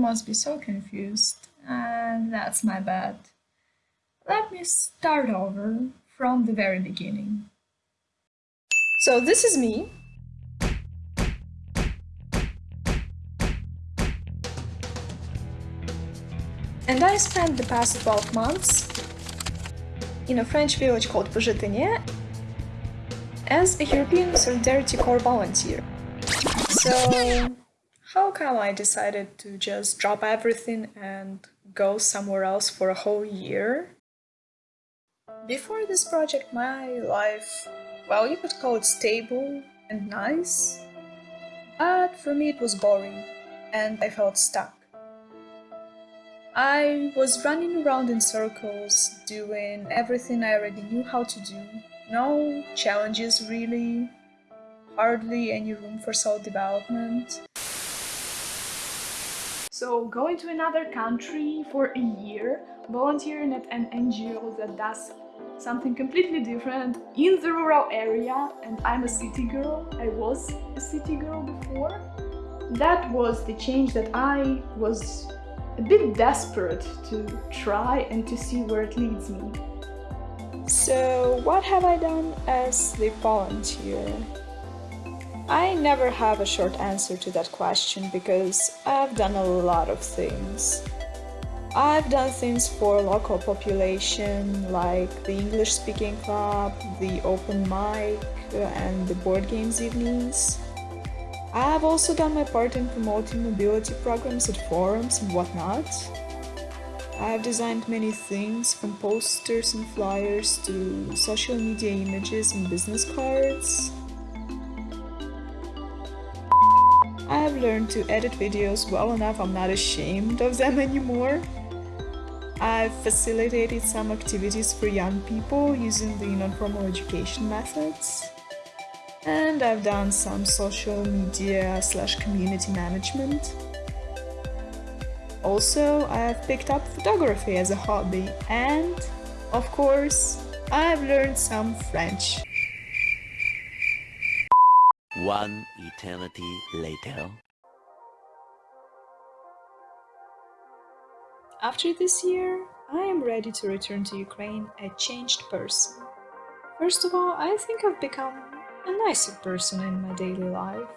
must be so confused, and that's my bad. Let me start over from the very beginning. So this is me. And I spent the past 12 months in a French village called Pojetenye as a European Solidarity Corps volunteer. So how come I decided to just drop everything and go somewhere else for a whole year? Before this project, my life, well, you could call it stable and nice, but for me it was boring and I felt stuck. I was running around in circles, doing everything I already knew how to do. No challenges really, hardly any room for self-development. So going to another country for a year, volunteering at an NGO that does something completely different in the rural area and I'm a city girl, I was a city girl before. That was the change that I was a bit desperate to try and to see where it leads me. So what have I done as the volunteer? I never have a short answer to that question because I've done a lot of things. I've done things for local population like the English speaking club, the open mic and the board games evenings. I've also done my part in promoting mobility programs at forums and whatnot. I've designed many things from posters and flyers to social media images and business cards. I've learned to edit videos well enough I'm not ashamed of them anymore. I've facilitated some activities for young people using the non-formal education methods. And I've done some social media slash community management. Also, I've picked up photography as a hobby and, of course, I've learned some French. One eternity later. After this year, I am ready to return to Ukraine a changed person. First of all, I think I've become a nicer person in my daily life.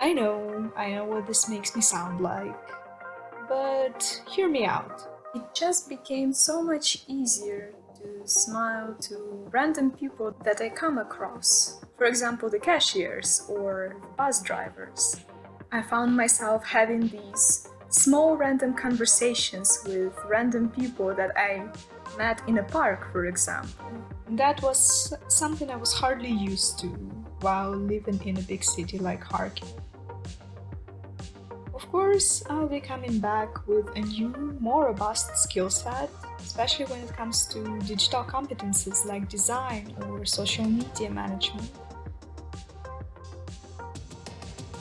I know, I know what this makes me sound like, but hear me out. It just became so much easier smile to random people that I come across. For example, the cashiers or bus drivers. I found myself having these small random conversations with random people that I met in a park, for example. That was something I was hardly used to while living in a big city like Kharkiv. Of course, I'll be coming back with a new, more robust skill set, especially when it comes to digital competences like design or social media management.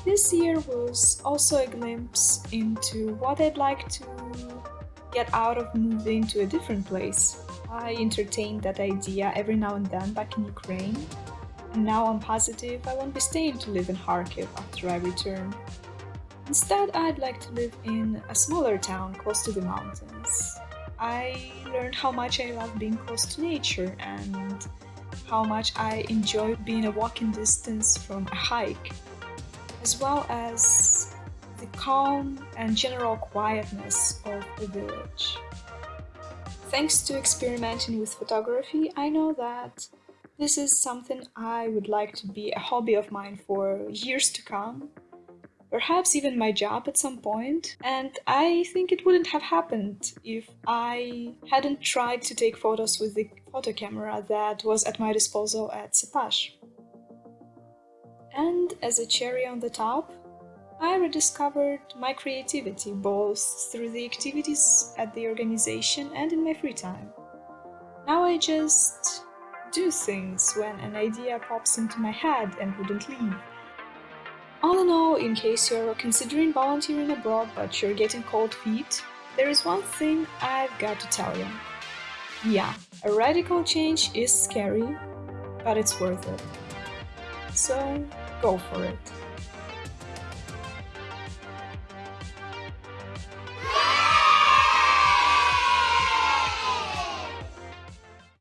This year was also a glimpse into what I'd like to get out of moving to a different place. I entertained that idea every now and then back in Ukraine, and now I'm positive I won't be staying to live in Kharkiv after I return. Instead, I'd like to live in a smaller town close to the mountains. I learned how much I love being close to nature and how much I enjoy being a walking distance from a hike as well as the calm and general quietness of the village. Thanks to experimenting with photography, I know that this is something I would like to be a hobby of mine for years to come, perhaps even my job at some point, and I think it wouldn't have happened if I hadn't tried to take photos with the photo camera that was at my disposal at Sepash. And as a cherry on the top, I rediscovered my creativity both through the activities at the organization and in my free time. Now I just do things when an idea pops into my head and wouldn't leave. All in all, in case you're considering volunteering abroad but you're getting cold feet, there is one thing I've got to tell you. Yeah, a radical change is scary, but it's worth it. So go for it.